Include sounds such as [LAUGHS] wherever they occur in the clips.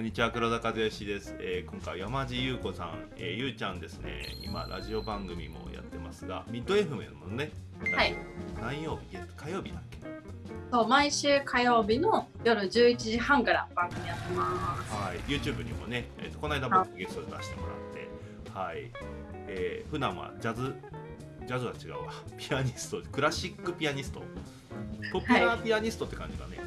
こんにちは黒田和義です、えー今回は山地優子さん、えーゆうちゃんですね。今ラジオ番組もやってますがミッド FM のねはい。何曜日？月火曜日だっけ？そう毎週火曜日の夜11時半から番組やってます。はい。YouTube にもね、えーとこの間僕ゲストで出してもらって。はい、えー普段はジャズジャズは違うわ。ピアニストクラシックピアニスト。ポピュラーピアニストって感じだね、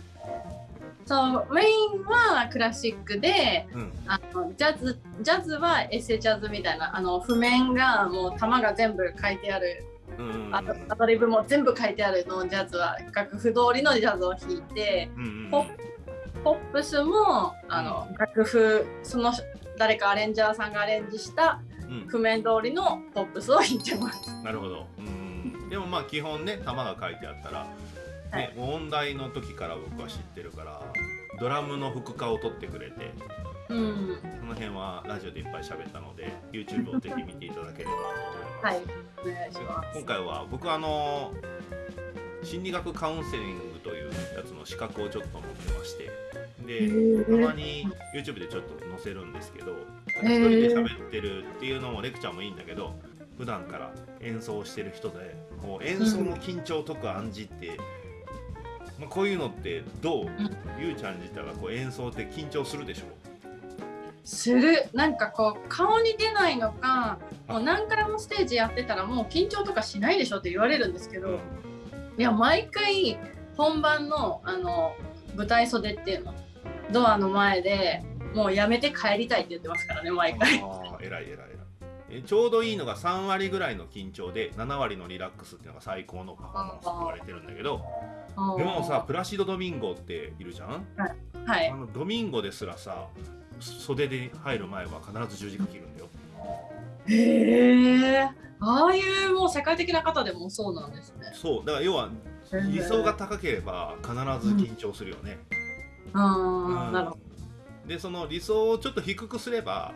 そうメインはクラシックでうん。あのジャズジャズはエセジャズみたいなあの譜面がもう玉が全部書いてある。うんうんうん。アドリブも全部書いてあるのジャズは。楽譜通りのジャズを弾いてうんうんうん。ポポップスもあの、楽譜その誰かアレンジャーさんがアレンジしたうん。譜面通りのポップスを弾いてます。なるほど。うん。でもまあ基本ね、玉が書いてあったら、はね、問題の時から僕は知ってるから、ドラムの副化を取ってくれて、うん、その辺はラジオでいっぱい喋ったので、YouTube をぜひ見ていただければと思います。はい、お願いします。今回は僕はあの心理学カウンセリングというやつの資格をちょっと持ってましてでたまに YouTube でちょっと載せるんですけど一へー人で喋ってるっていうのもレクチャーもいいんだけど普段から演奏してる人でこう演奏の緊張を解く暗示って、まあ、こういうのってどう、ゆうちゃん自体はこう演奏って緊張するでしょ？する。なんかこう顔に出ないのかもう何回もステージやってたらもう緊張とかしないでしょって言われるんですけど、いや毎回本番のあの舞台袖っていうのドアの前でもうやめて帰りたいって言ってますからね毎回。偉い偉いえちょうどいいのが3割ぐらいの緊張で7割のリラックスっていうのが最高のパフォーマンスと言われてるんだけどでもさプラシド・ドミンゴっているじゃん？はい。あのドミンゴですらさ袖で入る前は必ず十字架切るんだよ。へえ。ああいうもう世界的な方でもそうなんですね。そう。だから要は理想が高ければ必ず緊張するよね、あうん。あなるほど。でその理想をちょっと低くすれば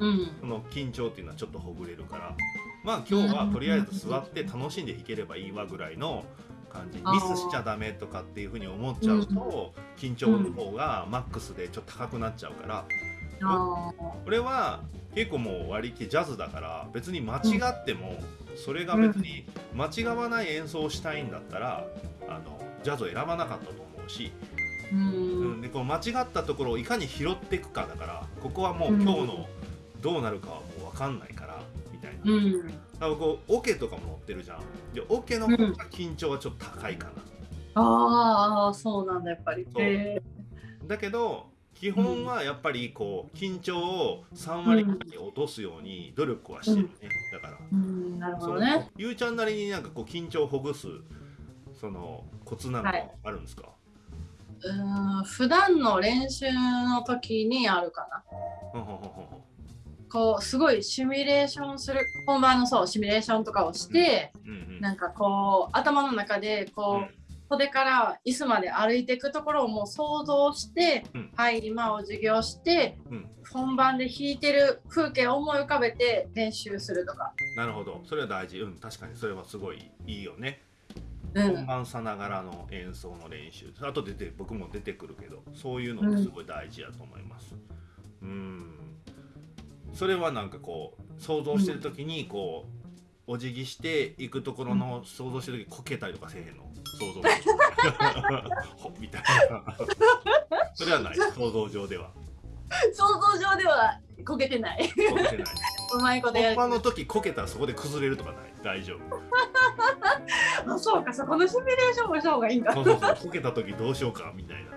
うん。その緊張っていうのはちょっとほぐれるから。まあ今日はとりあえず座って楽しんで弾ければいいわぐらいの感じ。ミスしちゃダメとかっていうふうに思っちゃうと緊張の方がマックスでちょっと高くなっちゃうから。あ俺は結構もう割り切りジャズだから別に間違ってもそれが別に間違わない演奏をしたいんだったらあのジャズを選ばなかったと思うし、ーううん。ん、でこの間違ったところをいかに拾っていくかだからここはもう今日のどうなるかはもう分かんないからみたいな。うん。だからこうオケとかも載ってるじゃん。でオケの方が緊張はちょっと高いかな、ああそうなんだやっぱり。だけど基本はやっぱりこう緊張を3割ぐらいに落とすように努力はしてるね、だから。ーうんなるほどね。ゆうちゃんなりになんかこう緊張をほぐすそのコツなんかはい。あるんですか、うーん普段の練習の時にあるかな。こうすごいシミュレーションする本番のそうシミュレーションとかをして、うんうんなんかこう頭の中でこう、うん。袖から椅子まで歩いていくところをもう想像して、うん。はい今を授業してうん。本番で弾いてる風景を思い浮かべて練習するとか。なるほど。それは大事。うん確かに。それはすごいいいよね。うん、本番さながらの演奏の練習。あとでて僕も出てくるけどそういうのってすごい大事やと思います。うんそれはなんかこう想像してる時にこうお辞儀していくところの想像してる時こけたりとかせえへんの？想像。ほみたいな。それはない。想像上では。想像上ではこけてない。こけてない。うまいことやる。本番の時こけたらそこで崩れるとかない？大丈夫。[LAUGHS] あそうかそこのシミュレーションもした方がいいんだ。そうそうそう。こけた時どうしようかみたいな。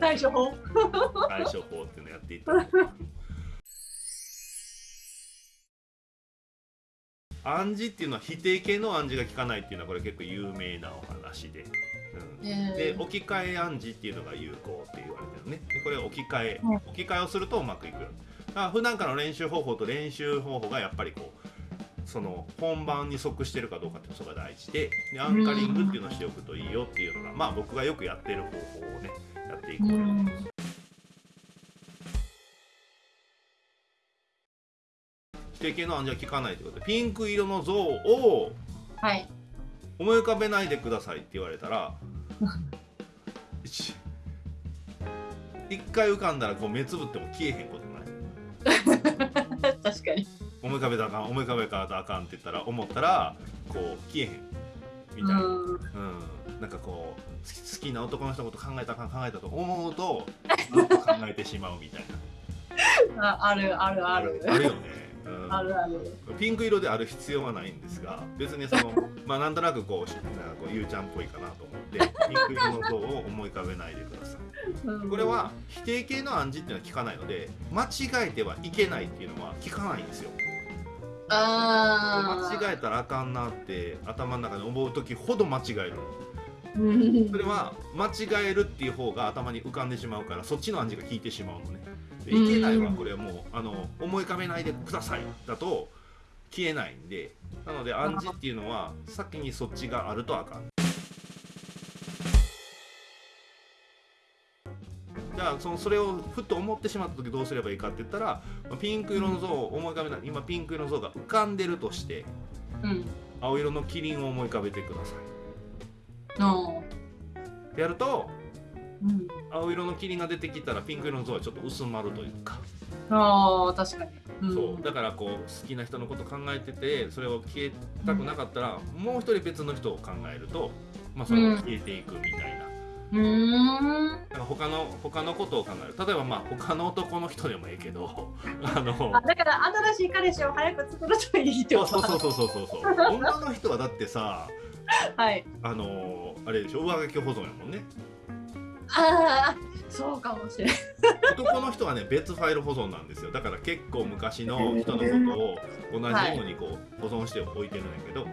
対処法対処法っていうのやっていった暗示っていうのは否定形の暗示が効かないっていうのはこれ結構有名なお話で、うん。でえー置き換え暗示っていうのが有効って言われてるね。でこれ置き換えうん置き換えをするとうまくいくよ。だから普段からの練習方法と練習方法がやっぱりこうその本番に即してるかどうかっていうのが大事で。でアンカリングっていうのをしておくといいよっていうのがまあ僕がよくやってる方法をねやっていこうようん。否定形の暗示は効かないということ。でピンク色の像をはい。思い浮かべないでくださいって言われたらし一回浮かんだらこう目つぶっても消えへんことない？[LAUGHS] 確かに。思い浮かべたらあかん思い浮かべたらあかんって言ったら思ったらこう消えへん。みたいな、うん。うん。なんかこう好き好きな男の人のこと考えたかん考えたと思うと考えてしまうみたいな。[LAUGHS] ああるあるある。あるよね、うん、あるある。ピンク色である必要はないんですが別にその [LAUGHS] まあなんとなくこうしなんかこうゆうちゃんっぽいかなと思って [LAUGHS] ピンク色の像を思い浮かべないでください。うん。これは否定形の暗示っていうのは聞かないので間違えてはいけないっていうのは聞かないんですよ。あ間違えたらあかんなって頭の中で思う時ほど間違えるえそれは間違えるっていう方が頭に浮かんでしまうからそっちの暗示が効いてしまうのね。でいけないはこれはもうあの思い浮かべないでくださいだと消えないんでなので暗示っていうのは先にそっちがあるとあかん。じゃあそのそれをふっと思ってしまった時どうすればいいかって言ったらまあピンク色の像を思い浮かべない。今ピンク色の像が浮かんでるとしてうん。青色のキリンを思い浮かべてくださのいやるとうん。青色の霧が出てきたらピンク色の像はちょっと薄まるというか、ああ確かに。うん。そう。だからこう好きな人のこと考えててそれを消えたくなかったら、もう一人別の人を考えると、まあ、それが消えていくみたいな。うーん他の他のことを考える。例えばまあ他の男の人でもいいけど [LAUGHS] あのあだから新しい彼氏を早く作るといいってそうことそうそうそうそうそう。[LAUGHS] 女の人はだってさはい。あのあれでしょ？上書き保存やもんね。ああそうかもしれない男の人はね別ファイル保存なんですよ。だから結構昔の人のことを同じようにこう保存しておいてるんだけど、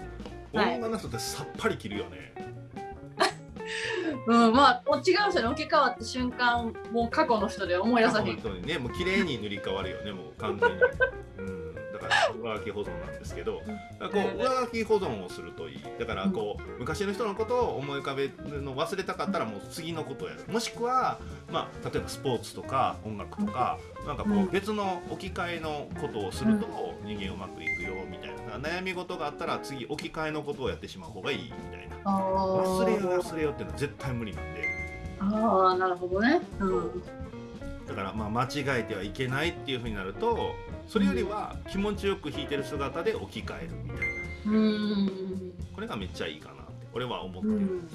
はい。女の人ってさっぱり切るよね、[LAUGHS] うんまあ違う人に置き換わった瞬間もう過去の人で思い出さへん。本当にねもう綺麗に塗り替わるよねもう完全に、うん、だから上書き保存なんですけどこう上書き保存をするといい。だからこう昔の人のことを思い浮かべるの忘れたかったらもう次のことをやる。もしくは、まあ、例えばスポーツとか音楽とかなんかこう別の置き換えのことをすると人間うまくいくよみたいな。悩み事があったら次置き換えのことをやってしまう方がいいみたいな。あ忘れよ忘れようっていうのは絶対無理なんで。あーなるほどね。うん。だからまあ間違えてはいけないっていうふうになるとそれよりは気持ちよく弾いてる姿で置き換えるみたいな。うん。これがめっちゃいいかなって俺は思ってる、うん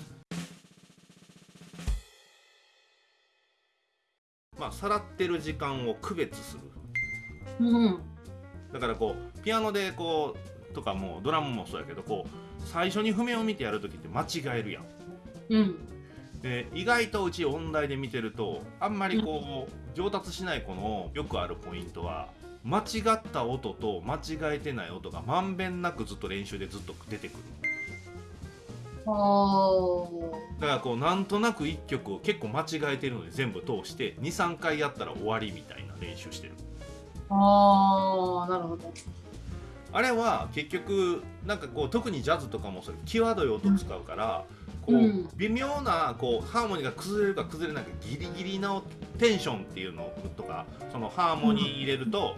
まあさらってる時間を区別する。うん。だからこうピアノでこうとかもドラムもそうやけどこう最初に譜面を見てやる時って間違えるやん。うん。で意外とうち音大で見てるとあんまりこう上達しない子のよくあるポイントは間違った音と間違えてない音がまんべんなくずっと練習でずっと出てくる。だからこうなんとなく1曲を結構間違えてるので全部通して23回やったら終わりみたいな練習してる。あーなるほど。あれは結局なんかこう特にジャズとかもそれ際どい音使うから、こううん。微妙なこうハーモニーが崩れるか崩れないかギリギリのテンションっていうのとかそのハーモニー入れると、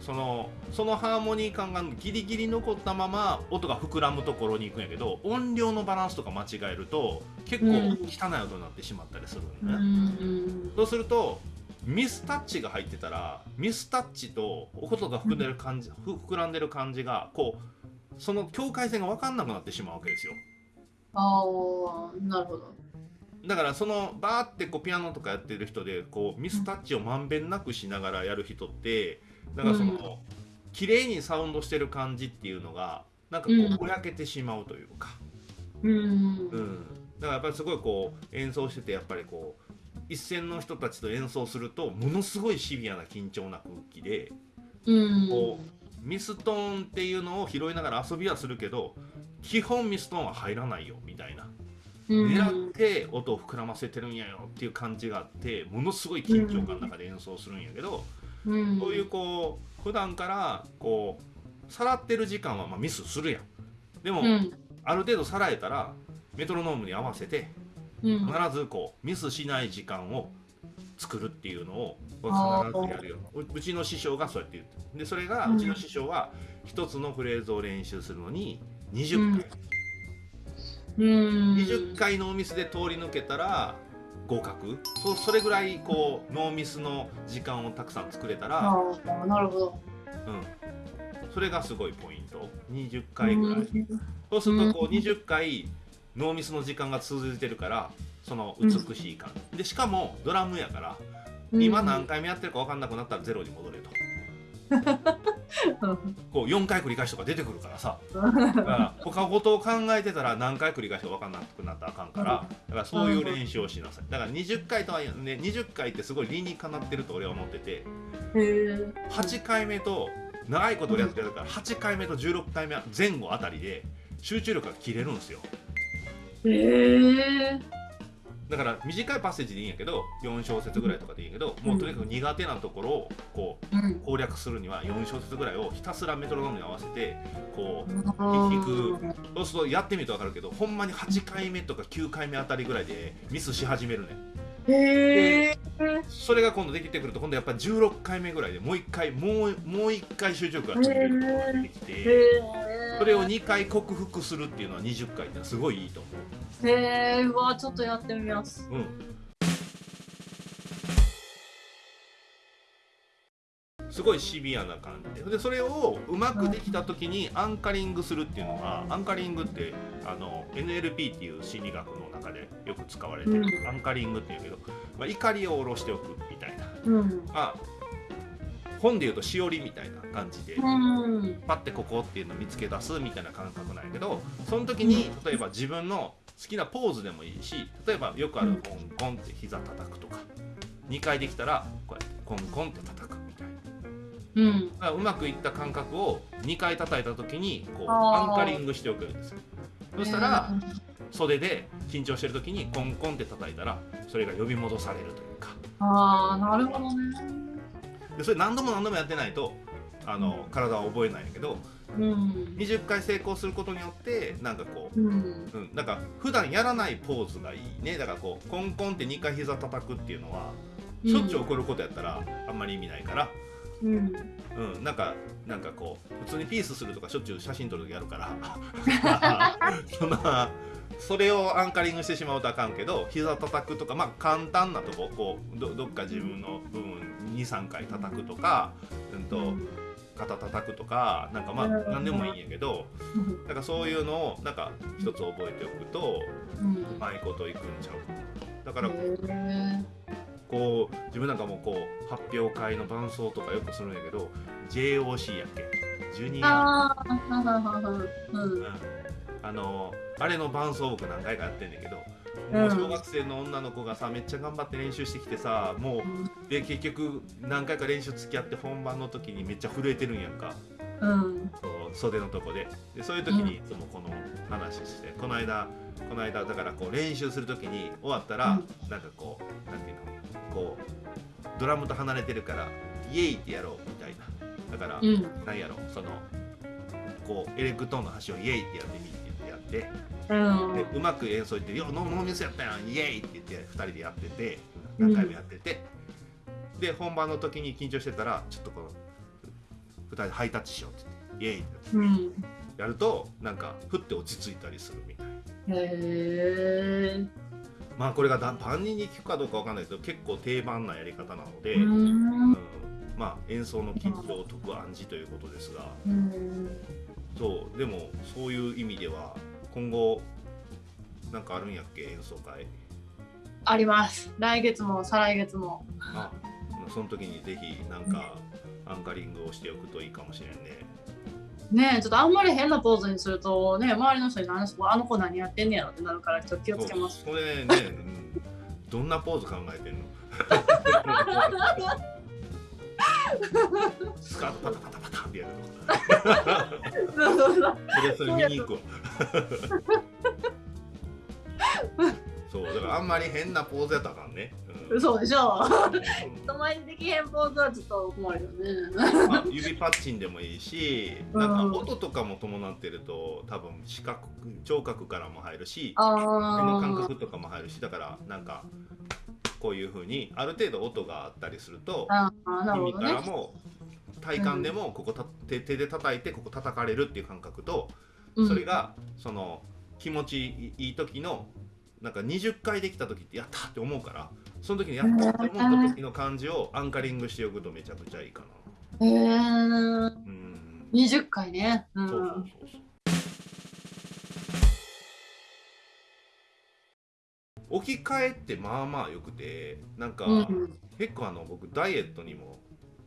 そのそのハーモニー感がギリギリ残ったまま音が膨らむところに行くんやけど音量のバランスとか間違えると結構うん。汚い音になってしまったりするうのね。んそうするとミスタッチが入ってたらミスタッチと音が膨んでる感じ、ふ膨らんでる感じがこうその境界線が分かんなくなってしまうわけですよあーなるほど。だからそのバーってこうピアノとかやってる人でこうミスタッチをまんべんなくしながらやる人ってなんかその、うん。綺麗にサウンドしてる感じっていうのがなんかこうぼやけてしまうというか、うん。うん、だからやっぱりすごいこう演奏しててやっぱりこう一線の人たちと演奏するとものすごいシビアな緊張な空気でうん。こミストーンっていうのを拾いながら遊びはするけど基本ミストーンは入らないよみたいな。うん。狙って音を膨らませてるんやよっていう感じがあってものすごい緊張感の中で演奏するんやけど、うん。こういうこう普段からこうさらってる時間はまあミスするやん。でも、うん。ある程度さらえたらメトロノームに合わせてうん。必ずこうミスしない時間を作るっていうのを必ずやるよううちの師匠がそうやって言ってでそれがうん。うちの師匠は一つのフレーズを練習するのに20回、うん。20回のミスで通り抜けたら合格。そそれぐらいこうノーミスの時間をたくさん作れたら、なるほど。うん、それがすごいポイント。20回ぐらい、うん。そうするとこう20回ノーミスの時間が続いてるからその美しい感。じ、でしかもドラムやから今何回目やってるか分かんなくなったらゼロに戻れと [LAUGHS] [LAUGHS] こう4回繰り返しとか出てくるからさ。だから他のことを考えてたら何回繰り返しか分かんなくなったらあかんからだからそういう練習をしなさい。だから20回とはね20回ってすごい理にかなってると俺は思ってて。へえ。8回目と長いことやってるから8回目と16回目前後あたりで集中力が切れるんですよ。へえ。だから短いパッセージでいいんやけど4小節ぐらいとかでいいんやけどもうとにかく苦手なところをこううん。攻略するには4小節ぐらいをひたすらメトロノームに合わせてこう弾く。そうするとやってみると分かるけどほんまに8回目とか9回目あたりぐらいでミスし始めるねへえ。それが今度できてくると今度やっぱり16回目ぐらいでもう1回もうもう一回集中力が切れることができて。それを2回克服するっていうのは20回ってすごいいいと思へえ。うわちょっとやってみます。う。うんすごいシビアな感じででそれをうまくできた時にアンカリングするっていうのがアンカリングってあの NLP っていう心理学の中でよく使われてる、うんアンカリングっていうけど、まあ、怒りを下ろしておくみたいな、うん。まあ、本でいうとしおりみたいな感じで、うん。パッてここっていうのを見つけ出すみたいな感覚なんやけどその時に例えば自分の好きなポーズでもいいし例えばよくあるコンコンって膝叩くとか2回できたらこうやってコンコンって叩く。うん。だからうまくいった感覚を2回叩いた時にこうアンカリングしておくんですよそしたら袖で緊張してる時にコンコンって叩いたらそれが呼び戻されるというかああなるほどね。でそれ何度も何度もやってないとあの体は覚えないんやけどうん。20回成功することによってなんかこううん。うん、なんか普段やらないポーズがいいねだからこうコンコンって2回膝叩くっていうのはしょっちゅう起こることやったらあんまり意味ないから、うん。うん、なんかなんかこう普通にピースするとかしょっちゅう写真撮る時やるからそんなそれをアンカリングしてしまうとあかんけど膝叩くとかまあ簡単なとここうどどっか自分の部分23回叩くとか、うんと肩叩くとかなんかまあうん何でもいいんやけどなんかそういうのをなんか一つ覚えておくとうまいこといくんちゃうだから。こう自分なんかもこう発表会の伴奏とかよくするんやけど JOC やっけ？ジュニア、あ。うん。あのあれの伴奏僕何回かやってんだけど、もう小学生の女の子がさめっちゃ頑張って練習してきてさもうで結局何回か練習付き合って本番の時にめっちゃ震えてるんやんかうん。そう袖のとこででそういう時にいつもこの話して、この間この間だからこう練習する時に終わったら、なんかこうなんていうの？こうドラムと離れてるからイエイってやろうみたいなだから、うん。なんやろ？そのこうエレクトーンの端をイエイってやってみってやって、うん。でうまく演奏いって「よノーミスやったやんイエイ!」って言って2人でやってて何回もやってて、で本番の時に緊張してたらちょっとこう2人でハイタッチしようって言ってイエイってうん。やるとなんかふって落ち着いたりするみたいなへえ。まあこれがだ万人に聞くかどうかわかんないけど結構定番なやり方なので、ううんん。まあ演奏の緊張を解く暗示ということですがうん。そうでもそういう意味では今後なんかあるんやっけ演奏会あります。来月も再来月も。あその時にぜひなんかアンカリングをしておくといいかもしれんねねえ、ちょっとあんまり変なポーズにするとね、周りの人に何しあの子何やってんねやろってなるからちょっと気をつけます。そうそれね、うんどんなポーズ考えてんの？スカートパタパタパタってやるの。そうそうそう。それそれ見に行くわ [LAUGHS] そうだからあんまり変なポーズやったらあかんね、うんそうでしょ。うん。人前にできへんはちょっと困るよね。まあ、指パッチンでもいいしなんか音とかも伴ってると多分視覚聴覚からも入るし手の感あ覚とかも入るしだからなんかこういうふうにある程度音があったりすると耳。からも体感でもここた手手で叩いてここ叩かれるっていう感覚とうん。それがその気持ちいい時のなんか20回できた時ってやったって思うからその時にやったって思った時の感じをアンカリングしておくとめちゃくちゃいいかな。へえうん20回ね。うそうそうそうん。そう置き換えってまあまあよくてなんか、うん結構あの僕ダイエットにも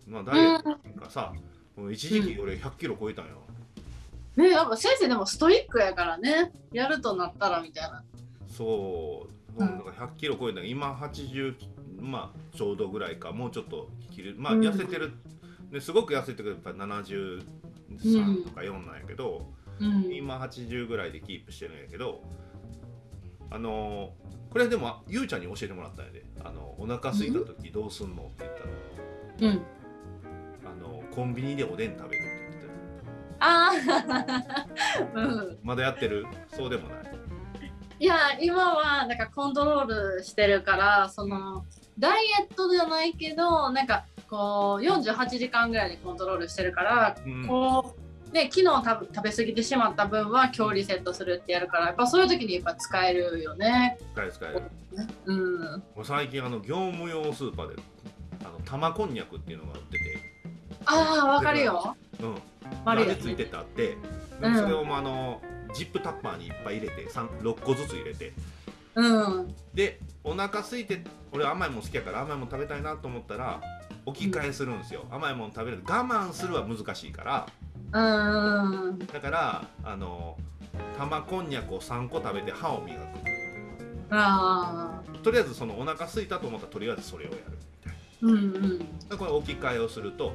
まあダイエットっていうかさ、もう一時期俺100キロ超えたんよ、ねやっぱ先生でもストイックやからね。やるとなったらみたいな。そう、うん。だから100キロ超えた今80まあちょうどぐらいか。もうちょっと切る。まあうん。痩せてる、ですごく痩せてるやっぱ73とか4なんやけど、うん。今80ぐらいでキープしてるんやけどあのこれでもゆうちゃんに教えてもらったんやで。あのお腹空いた時どうすんのって言ったらうん。あのコンビニでおでん食べるって言ってたよ。ああ。[LAUGHS] うん。まだやってる？そうでもないいや今はなんかコントロールしてるからそのダイエットじゃないけどなんかこう48時間ぐらいでコントロールしてるから、うんこうで昨日食べ食べ過ぎてしまった分は今日リセットするってやるからやっぱそういう時にやっぱ使えるよね。使える使えるうん。もう最近あの業務用スーパーであの玉こんにゃくっていうのが売っててああわかるよ。うん悪いやついててあって、うんそれをもうあのジップタッパーにいっぱい入れて三6個ずつ入れてうん。でお腹空いて俺甘いもん好きやから甘いもん食べたいなと思ったら置き換えするんですよ、甘いもん食べる我慢するは難しいからうん。だからあの玉こんにゃくを3個食べて歯を磨ああ。くとりあえずそのお腹空いたと思ったらとりあえずそれをやるみたいうんうん。なこれ置き換えをすると、うん、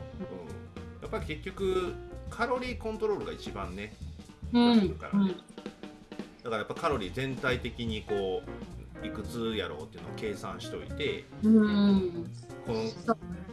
やっぱり結局カロリーコントロールが一番ねうん。だからやっぱカロリー全体的にこういくつやろうっていうのを計算しといてうん。うん。この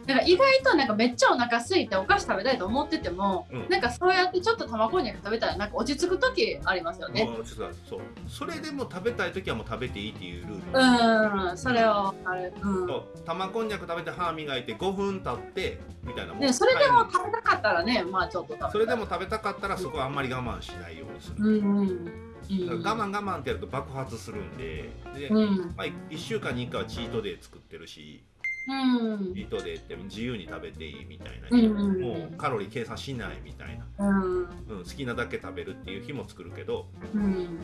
なんか意外となんかめっちゃお腹空いてお菓子食べたいと思ってても、うん。なんかそうやってちょっと卵に食べたらなんか落ち着く時ありますよね。もうちょっとそう。それでも食べたい時はもう食べていいっていうルール、うん、それをあれ、うん。そう。玉こんにゃく食べて歯磨いて5分経ってみたいなもうね、それでも食べたかったらね、まあちょっとそれでも食べたかったらそこはあんまり我慢しないようにする、うんうん。我慢我慢ってやると爆発するんで。で、うん。まあ、1週間に1回はチートデー作ってるしうんチートデーって自由に食べていいみたいな、うんうんもうカロリー計算しないみたいな、うん。うん、好きなだけ食べるっていう日も作るけどうん。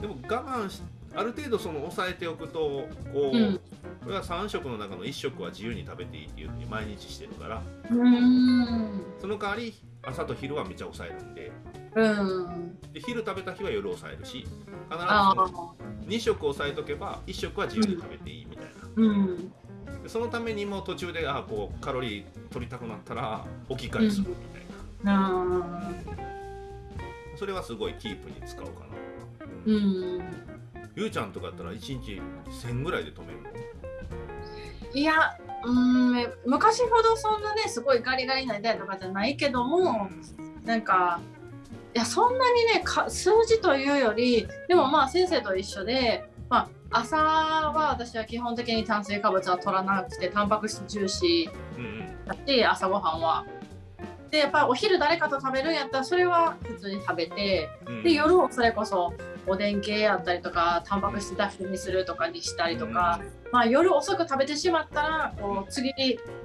でも我慢しある程度その抑えておくとこう、うんこれは3食の中の1食は自由に食べていいっていうふうに毎日してるからうん。その代わり朝と昼はめっちゃ抑えるんでうん。で昼食べた日は夜抑えるし必ずあそのあ。2食抑えとけば1食は自由に食べていいみたいな。そのためにも途中であこうカロリー取りたくなったら置き換えするみたいな、うん。それはすごいキープに使おうかな、ううん。ん。ゆうちゃんとかだったら1日1000ぐらいで止めるの？いや、うん、昔ほどそんなね、すごいガリガリになりたいとかじゃないけども、なんか、いや、そんなにねか、数字というより、でもまあ先生と一緒で、まあ、朝は私は基本的に炭水化物は取らなくて、タンパク質重視うんうん。だし、朝ごはんは。で、やっぱお昼誰かと食べるんやったら、それは普通に食べて、うん。で、夜をそれこそおでん系やったりとか、タンパク質だけにするとかにしたりとか、まあ、夜遅く食べてしまったらこう次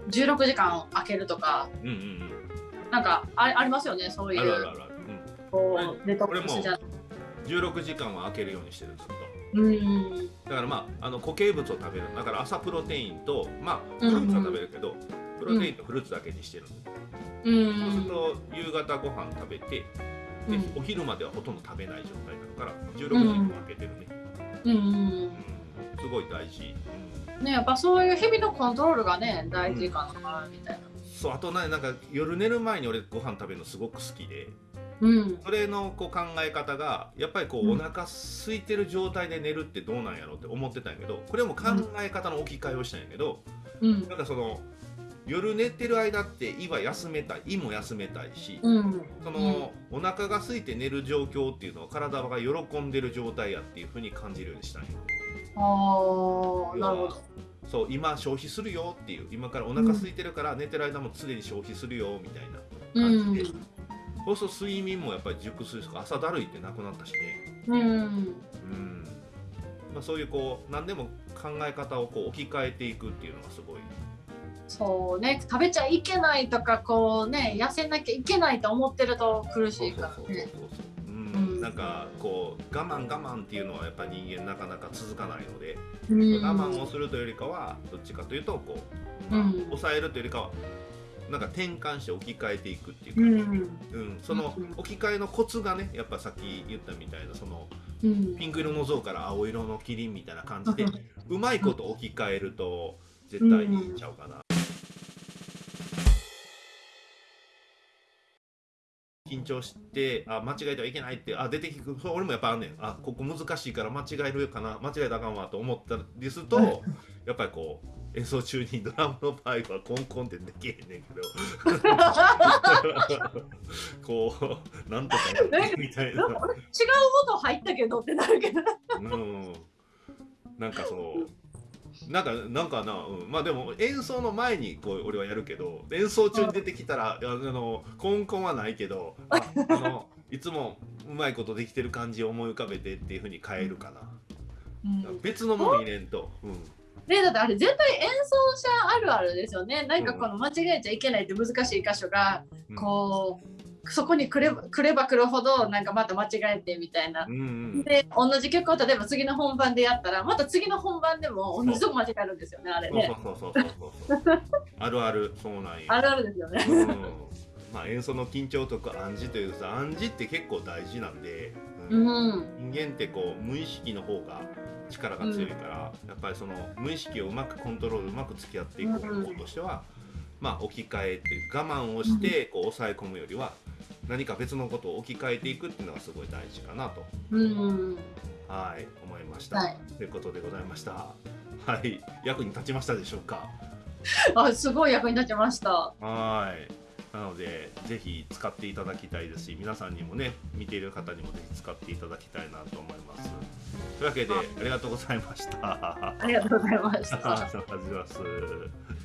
16時間空けるとか。うんうんうん。なんかあありますよねそういう。あるあるある、こデトックスじゃ。うん、16時間は空けるようにしてるずっとうんだからまああの固形物を食べる。だから朝プロテインとまあうんフルーツは食べるけど、プロテインとフルーツだけにしてる、うそうするんと夕方ご飯食べてで、うん。お昼まではほとんど食べない状態だから16時間空けてるね、うんうんすごい大事、ねやっぱそういう日々のコントロールがね大事かなみたいな。そうあとねなんか夜寝る前に俺ご飯食べるのすごく好きでうん。それのこう考え方がやっぱりこう、うん。お腹空いてる状態で寝るってどうなんやろうって思ってたんやけどこれも考え方の置き換えをしたんやけど、うん。なんかその夜寝てる間って胃は休めたい胃も休めたいし、うん。その、お腹が空いて寝る状況っていうのは体が喜んでる状態やっていうふうに感じるようにしたんよああなるほど。そう今消費するよっていう今からお腹空いてるから寝てる間も常に消費するよみたいなうん感じで、そうすると睡眠もやっぱり熟睡とか？朝だるいってなくなったしね。うん。うん。まあ、そういうこう何でも考え方をこう置き換えていくっていうのがすごい。そうね。食べちゃいけないとかこうね痩せなきゃいけないと思ってると苦しいからそうそうそうねなんかこう我慢我慢っていうのはやっぱ人間なかなか続かないので、うん。我慢をするというよりかはどっちかというとこう、まあうん。抑えるというよりかはなんか転換して置き換えていくっていうか、うん。うん。そのうん。置き換えのコツがねやっぱさっき言ったみたいなそのうん。ピンク色の像から青色のキリンみたいな感じでうまいこと置き換えると絶対にいいんちゃうかな。緊張してあ間違えてはいけないってあ出てきく俺もやっぱあんねん。あここ難しいから間違えるかな間違えたらあかんわと思ったりするとやっぱりこう演奏中にドラムの場合はコンコンってできへんねんけど。[LAUGHS] こうなんとかなってみたいな。違う音入ったけどってなるけど。うん、なんかそのなんかなんかな、うん、まあでも演奏の前にこう俺はやるけど演奏中に出てきたらあのコンコンはないけどああのいつもうまいことできてる感じを思い浮かべてっていうふうに変えるかな、別のもの入れんと、うん、ねだってあれ絶対演奏者あるあるですよね。なんかこの間違えちゃいけないって難しい箇所がうん。こうそこに来れば来れば来るほどなんかまた間違えてみたいな。うんうんで同じ曲を例えば次の本番でやったらまた次の本番でも同じとこ間違えるんですよねあれね。そうそうそうそうそう。[LAUGHS] あるある。そうなんや。あるあるですよね。うん。まあ演奏の緊張とか暗示というかさ暗示って結構大事なんで、ううんん。人間ってこう無意識の方が力が強いから、やっぱりその無意識をうまくコントロールうまく付き合っていく方法としては、まあ置き換えっていう我慢をしてこう抑え込むよりは何か別のことを置き換えていくっていうのがすごい大事かなとうん。はい思いました、はい。ということでございました。はい。役に立ちましたでしょうか？[LAUGHS] あすごい役に立ちました。はいなのでぜひ使っていただきたいですし皆さんにもね見ている方にもぜひ使っていただきたいなと思います。というわけであ。りがとうございました。ありがとうございました。[LAUGHS] ありがとうございます